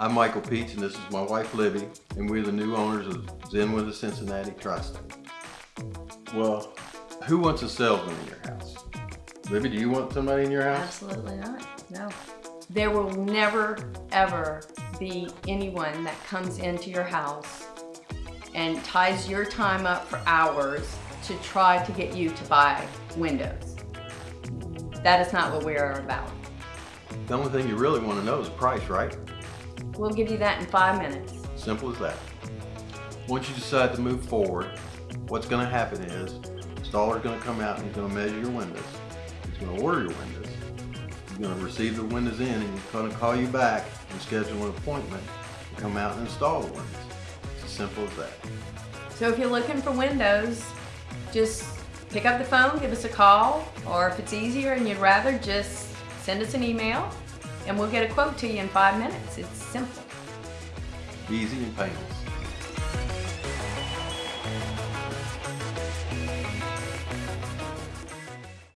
I'm Michael Peach and this is my wife Libby and we're the new owners of Zen Windows of Cincinnati Trust. Well, who wants a salesman in your house? Libby, do you want somebody in your house? Absolutely not, no. There will never, ever be anyone that comes into your house and ties your time up for hours to try to get you to buy windows. That is not what we are about. The only thing you really want to know is the price, right? We'll give you that in five minutes. Simple as that. Once you decide to move forward, what's going to happen is installer's going to come out and he's going to measure your windows. He's going to order your windows. He's going to receive the windows in and he's going to call you back and schedule an appointment to come out and install the windows. It's as simple as that. So if you're looking for windows, just pick up the phone, give us a call, or if it's easier and you'd rather, just send us an email and we'll get a quote to you in five minutes. It's simple. Easy and painless.